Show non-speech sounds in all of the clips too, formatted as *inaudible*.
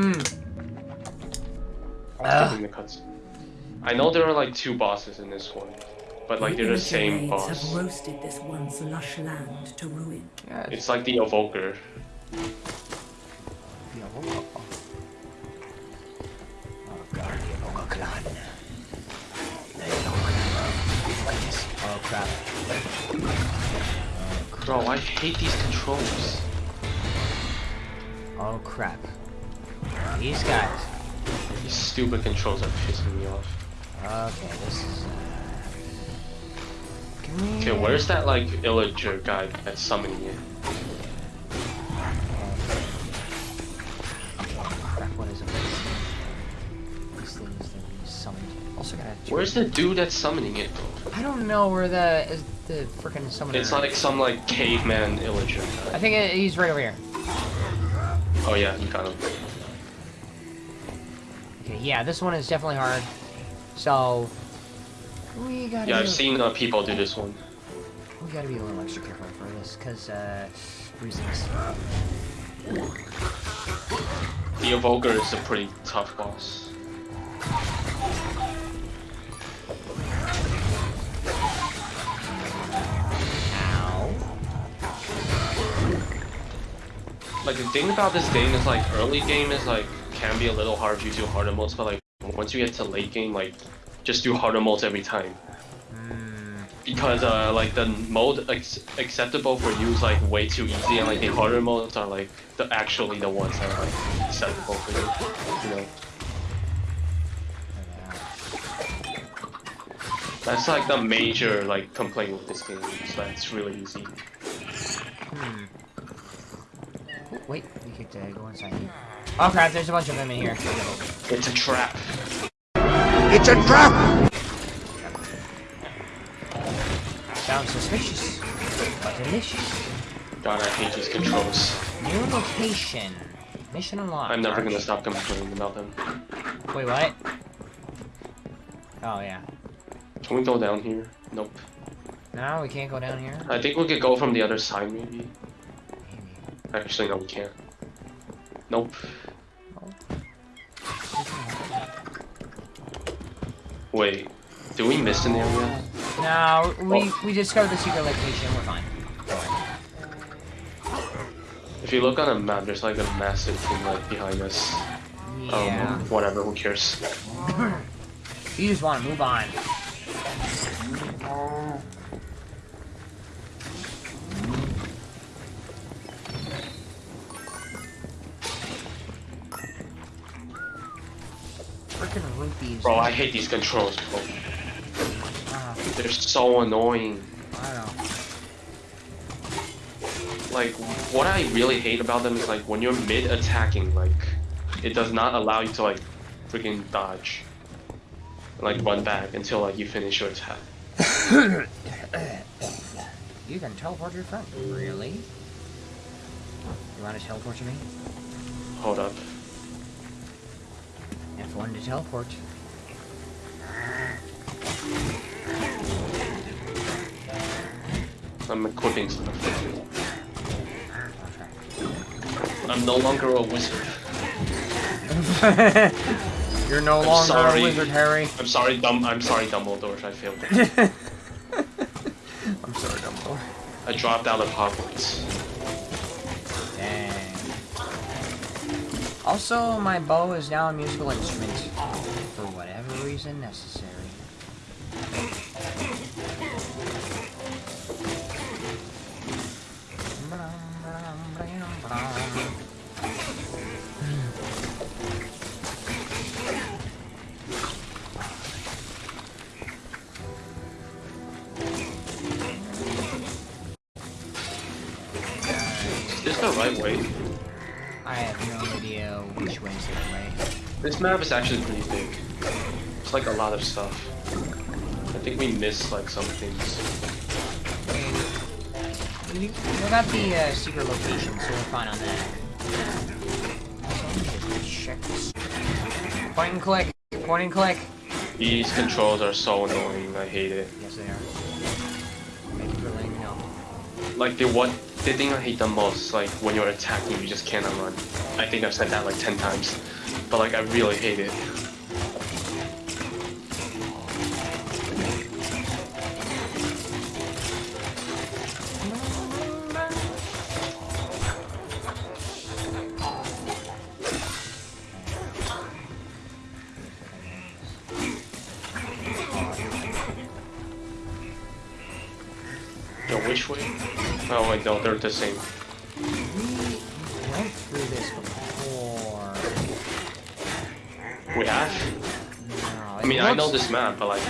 Hmm. Skipping the cuts. I know there are like two bosses in this one, but like they're the same Illiterate boss. have roasted this once lush land to ruin. Yeah, It's like the evoker. the Evoker. Oh god, the Evoker clan. The Evoker clan. Oh crap. Bro, I hate these controls. Oh crap. These guys. These stupid controls are pissing me off. Okay, this is. Uh... Okay, where's that like illager guy that's summoning it? Crap, what is it? These things that we summoned. Also gotta. Where's the dude that's summoning it? I don't know where the is the freaking summoner. It's like some like caveman illager I think it, he's right over here. Oh yeah, you got him. Yeah, this one is definitely hard. So we gotta. Yeah, I've seen uh, people do this one. We gotta be a little extra careful for this, cause uh, reasons. The evoker is a pretty tough boss. Ow. Like the thing about this game is like early game is like can be a little hard if you do harder modes, but like once you get to late game, like just do harder modes every time. Hmm. Because uh like the mode acceptable for you is like way too easy, and like the harder modes are like the actually the ones that are like acceptable for you. You know, that's like the major like complaint with this game. Is that it's really easy. Hmm. Wait, we could uh, go inside here. Oh crap, there's a bunch of them in here. It's a trap. It's a trap! Sounds suspicious, but delicious. God, I hate these controls. New location. Mission unlocked. I'm never gonna stop complaining about them. Wait, what? Oh yeah. Can we go down here? Nope. No, we can't go down here. I think we could go from the other side, maybe. Maybe. Actually, no, we can't. Nope. Wait, did we miss an area? No, we Oh. we discovered the secret location. We're fine. If you look on a map, there's like a massive thing like behind us. Yeah. Um, whatever, who cares? *laughs* You just want to move on. Bro, I hate these controls, bro. They're so annoying. Like, what I really hate about them is like when you're mid-attacking, like, it does not allow you to like freaking dodge. And, like run back until like you finish your attack. You can teleport your friend. Really? You want to teleport to me? Hold up. F1 to teleport. I'm equipping stuff. I'm no longer a wizard. *laughs* You're no I'm longer sorry. a wizard, Harry. I'm sorry, Dum. I'm sorry, Dumbledore. I failed. *laughs* I'm sorry, Dumbledore. I dropped out of Hogwarts. Dang. Also, my bow is now a musical instrument. For whatever necessary. Is this the right way? I have no idea which the right. This map is actually pretty big. It's like a lot of stuff. I think we missed like some things. We, we got the uh, secret location, so we're fine on that. Check this. Point and click. Point and click. These controls are so annoying. I hate it. Yes, they are. Thank you for letting me know. Like the what the thing I hate the most, like when you're attacking, you just cannot run. I think I've said that like ten times, but like I really hate it. Yo, which way? Oh wait, no, they're the same. We went through this before. We have? No, I mean, I know this map, but like,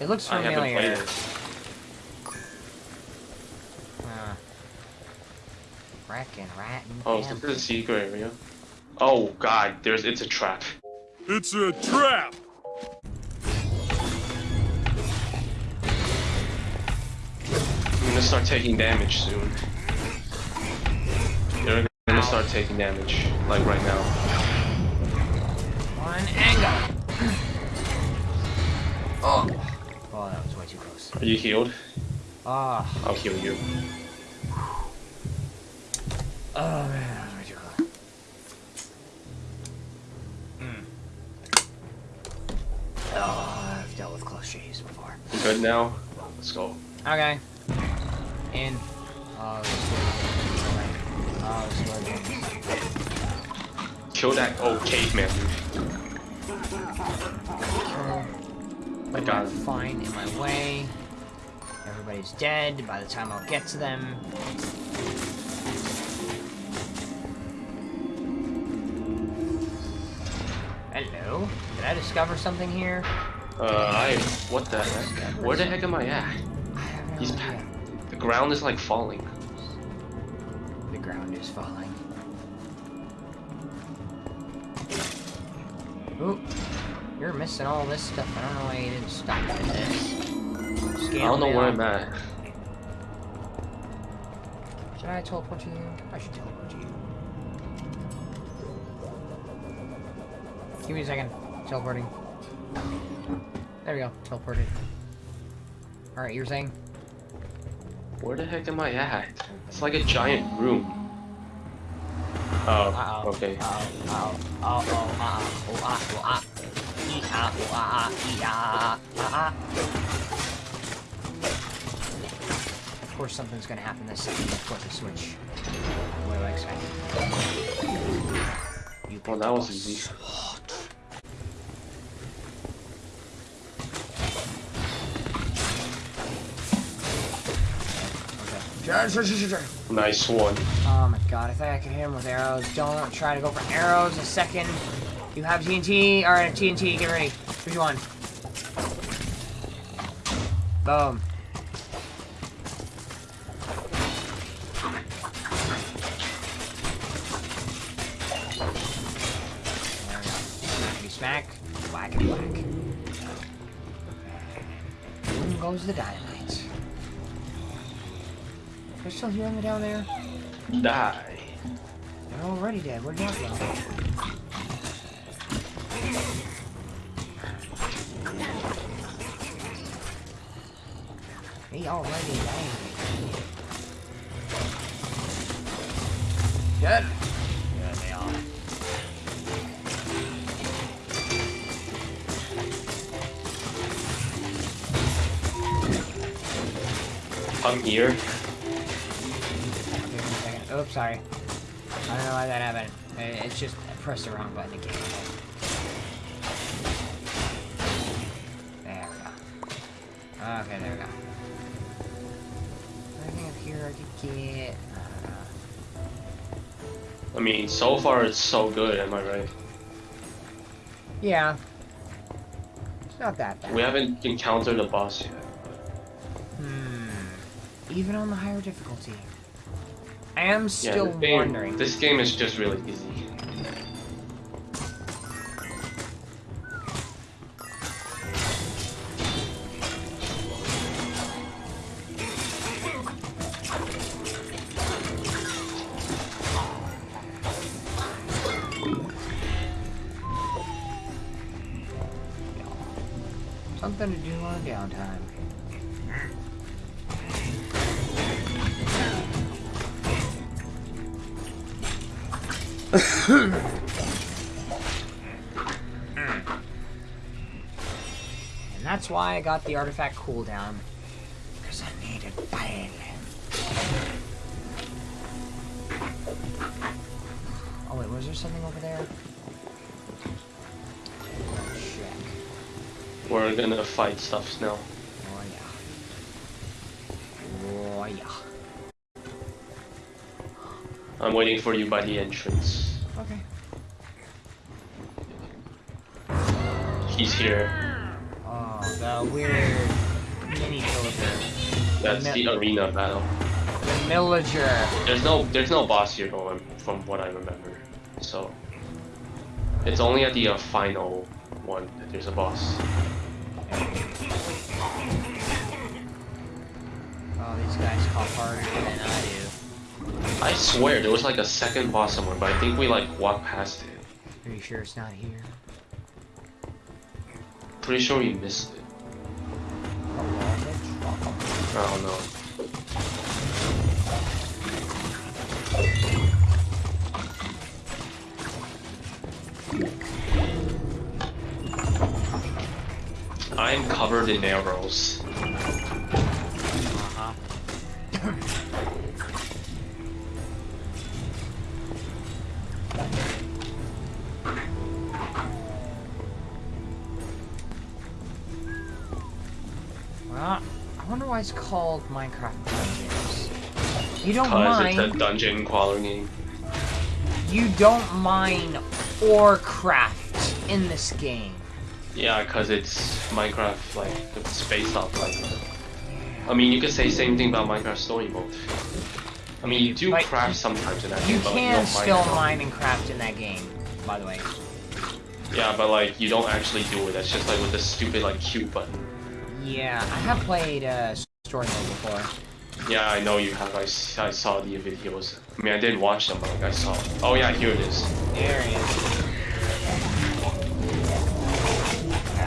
It looks I haven't familiar. played it. Uh, Wrecking, ratting. Oh, so this is a secret area. Oh god, there's it's a trap. It's a trap! Gonna start taking damage soon. They're gonna start taking damage, like right now. One angle. oh. Oh, that was way too close. Are you healed? Oh. I'll heal you. Oh man, that was way too close. Mm. Oh, I've dealt with close shaves before. You good now? Let's go. Okay. Oh. Oh. Kill that old caveman. Kill. I got. Fine in my way. Everybody's dead by the time I'll get to them. Hello? Did I discover something here? Uh, I what the heck? Where the heck am I at? I He's idea. The ground is like falling. The ground is falling. Ooh, you're missing all this stuff. I don't know why you didn't stop at this. I don't know where I'm at. Should I teleport to you? I should teleport to you. Give me a second. Teleporting. There we go. Teleported. Alright, you're saying? Where the heck am I at? It's like a giant room. Oh, okay. Uh-oh. Oh, ah. Oh, ah. Ee, ah. Oh, ah. ah, Ee, ah. Ah, ah. Of course something's gonna happen this second. Of course, the switch. What do I expect? You Well, that was easy. Nice one. Oh my god, I thought I could hit him with arrows. Don't try to go for arrows a second. You have TNT. Alright, TNT, get ready. Which one? Boom. There we go. Smackety smack. Whack and whack. Boom goes the dynamite. They're still hearing me down there? Die. They're already dead. Where'd that go? He already died. Dead. Yeah, they are. I'm here. Okay, one second. Oops, sorry. I don't know why that happened. It's just I pressed the wrong button again. There we go. Okay, there we go. Anything up here I could get? Uh, I mean, so far it's so good, am I right? yeah. It's not that bad. We haven't encountered a boss yet. Hmm. Even on the higher difficulty. I am Yeah, still this game, wondering. this game is just really easy. Something to do on downtime. And that's why I got the artifact cooldown. Because I need it bad. Oh wait, was there something over there? Check. We're gonna fight stuff now. Oh yeah. Oh yeah. I'm waiting for you by the entrance. He's here. Oh, the weird mini villager. That's No. the arena battle. The villager. There's no there's no boss here though, from what I remember. So it's only at the uh, final one that there's a boss. Oh, these guys call harder than I do. I swear there was like a second boss somewhere, but I think we like walked past it. Are you sure it's not here? Pretty sure we missed it. I don't know. I'm covered in arrows. Uh-huh. Well, I wonder why it's called Minecraft Dungeons. You don't mine. it's a dungeon game. You don't mine or craft in this game. Yeah, cause it's Minecraft like it's based off like. I mean, you could say same thing about Minecraft Story Mode. I mean, you do Like, craft sometimes in that You game, but can don't still mine and craft in that game, by the way. Yeah, but like you don't actually do it. That's just like with the stupid like cute button. Yeah, I have played uh, story mode before. Yeah, I know you have. I, I saw the videos. I mean, I didn't watch them, but like I saw. Oh yeah, here it is. There he is.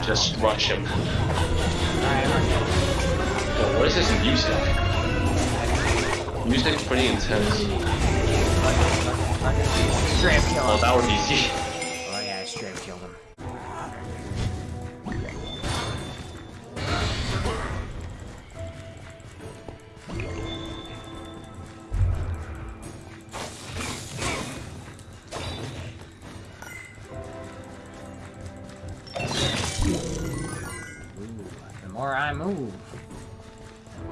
Just rush him. Alright, what is this music? Music's pretty intense. Straight up kill Oh, that would be easy. More I move,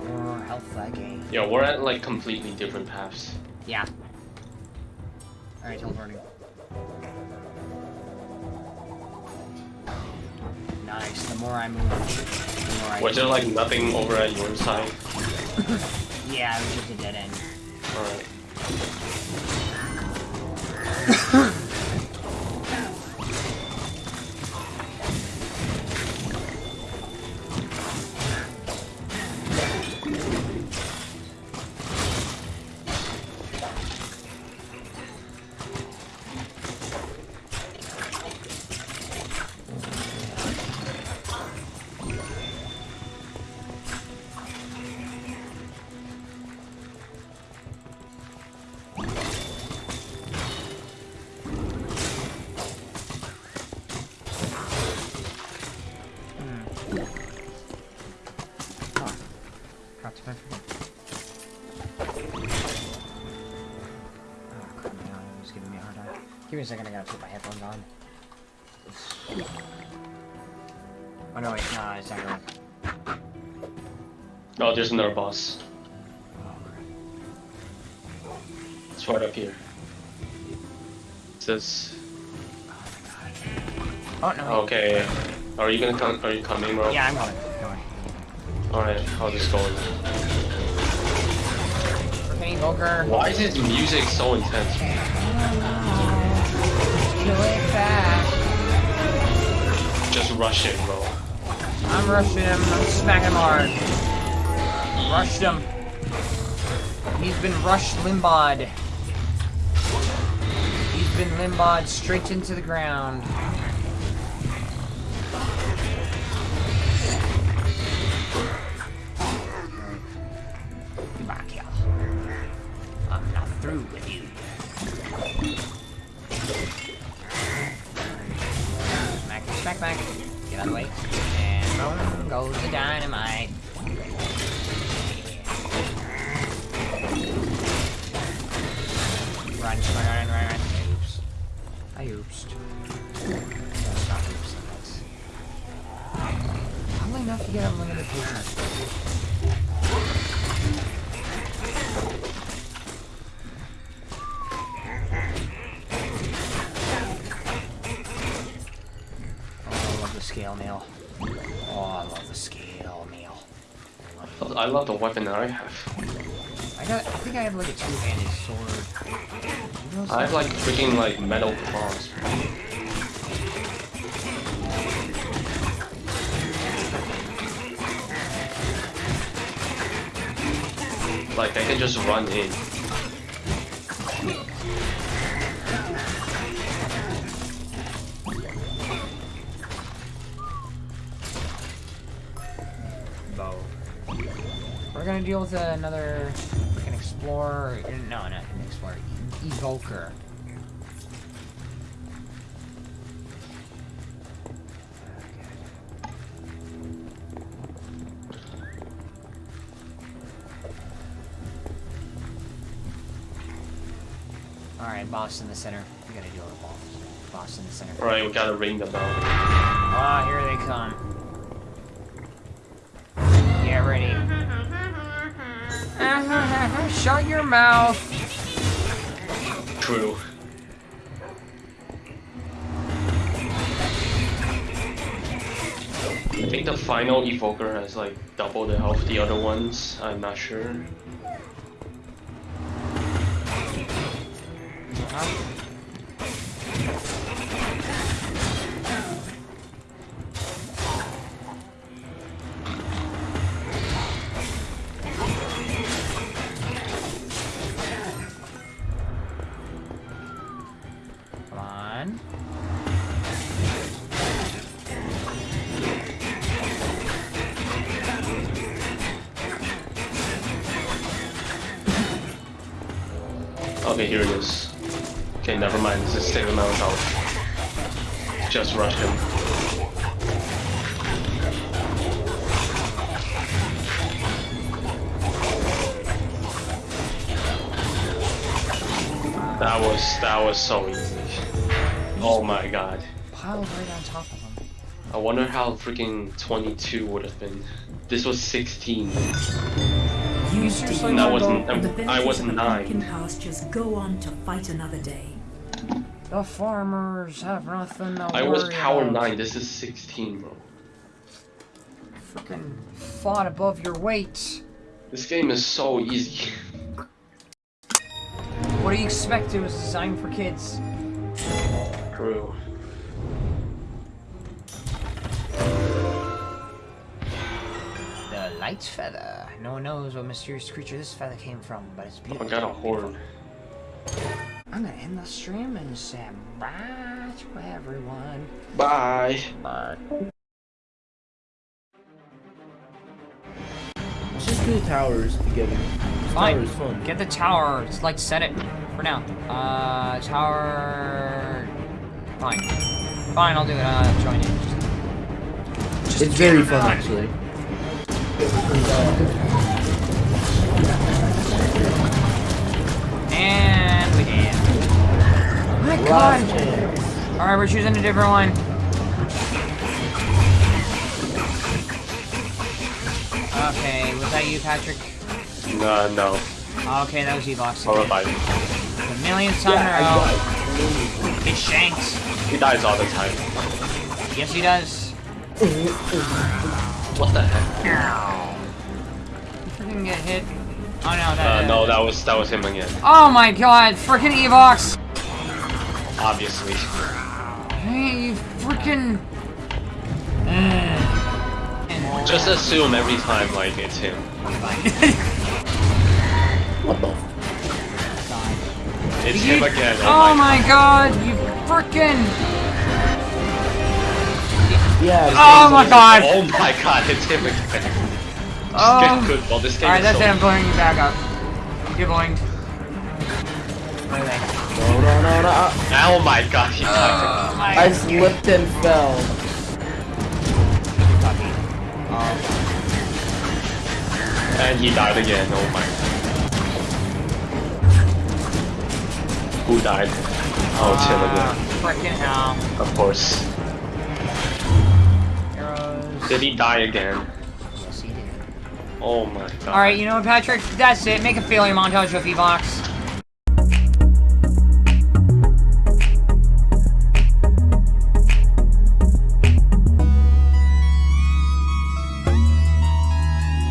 the more health I gain. Yo, we're at like completely different paths. Yeah. Alright, teleporting. Nice. The more I move, the more I. Was there like nothing over at your side? *laughs* Yeah, it was just a dead end. Alright. A second, I gotta put my headphones on. Oh no, wait, no, it's not gonna work. Oh, there's another boss. Oh, crap. It's right up here. It says. Oh, no, wait. Okay. Are you gonna come? Are you coming, bro? Yeah, I'm coming. Going. Alright, I'll just go. in. Hey. Why is his music so intense? Rush him, bro. I'm rushing him. I'm smacking hard. Rushed him. He's been rushed limbod. He's been limbod straight into the ground. I love the weapon that I have. I got. I think I have like a two-handed sword. I have like freaking like metal claws. Like I can just run in. bow. We're gonna deal with another freaking explorer. No, not an explorer. E- evoker. Alright, boss in the center. We gotta deal with boss. Boss in the center. Alright, we gotta ring the bell. Ah, here they come. Get ready. *laughs* Shut your mouth. True. I think the final evoker has like double the health the other ones. I'm not sure. Come Okay, here it is. Okay, never mind. This is same amount of health. Just rush him. That was that was so easy. Oh my god. Piled right on top of them. I wonder how freaking 22 would have been. This was 16. You seriously dig That your wasn't- gold, and I benefits was of the nine. pumpkin pastures go on to fight another day. The farmers have nothing to I was power about. 9. This is 16, bro. Freaking fought above your weight. This game is so easy. What do you expect? It was designed for kids. True. The light feather. No one knows what mysterious creature this feather came from, but it's beautiful. I got a horn. I'm gonna end the stream and say bye to everyone. Bye. Bye. Let's just do the towers together. This Fine. tower fun. Get the tower. Just like set it for now. Uh, tower. Fine. Fine, I'll do it. Uh, join in. Just, It's very fun actually. And we did. My God. All right, we're choosing a different one. Okay, was that you, Patrick? No, no. Okay, that was Evox. I'll again. revive. The millionth time Yeah, in a row. got It shanks. He dies all the time. Yes, he does. What the heck? Ow. You freaking get hit. Oh no, that. Uh, no, that was that was him again. Oh my god, freaking Evox! Obviously. Hey, you freaking. and *sighs* Just assume every time like it's him. *laughs* What the? It's You- him again. Oh my god, you freaking. Yeah. Oh my god! Oh my god, it's him again. Just Oh. get good. Well, this game Alright, is that's so it, I'm blowing you back up. You're blowing. Where are they? No, no, no, no. Oh my god, he died. Oh my I slipped and fell. And he died again. Oh my god. Who died? Oh, it's him again. Ah, Freaking hell. Of course. Arrows. Did he die again? Yes, he did. Oh my god. Alright, you know what, Patrick? That's it. Make a failure montage with Evox.